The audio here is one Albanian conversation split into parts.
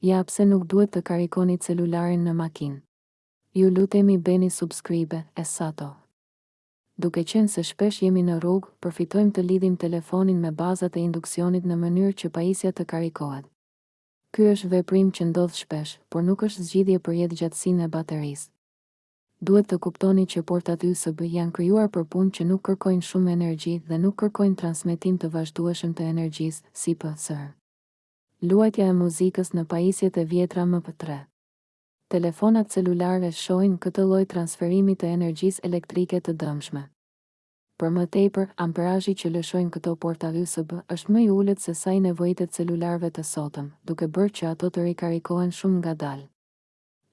Ja pse nuk duhet të karikoni celularin në makinë. Ju lutemi bëni subscribe e sato. Duke qenë se shpesh jemi në rrugë, përfitojmë të lidhim telefonin me bazat e induksionit në mënyrë që pajisja të karikohet. Ky është veprim që ndodh shpesh, por nuk është zgjidhje për jetëgjatësinë e baterisë. Duhet të kuptoni që portat USB janë krijuar për punë që nuk kërkojnë shumë energji dhe nuk kërkojnë transmetim të vazhdueshëm të energjisë, si psh. Luajtja e muzikës në pajisjet e vjetra MP3. Telefonat celularë e shohin këtë lloj transferimi të energjisë elektrike të dëmshme. Për më tepër, amperazhi që lëshojnë këto porta USB është më i ulët se sa i nevojitet celularëve të sotëm, duke bërë që ato të rikarikohen shumë ngadalë.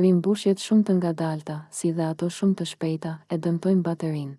Rimbushjet shumë të ngadalta, si dhe ato shumë të shpejta, e dëmtojnë baterinë.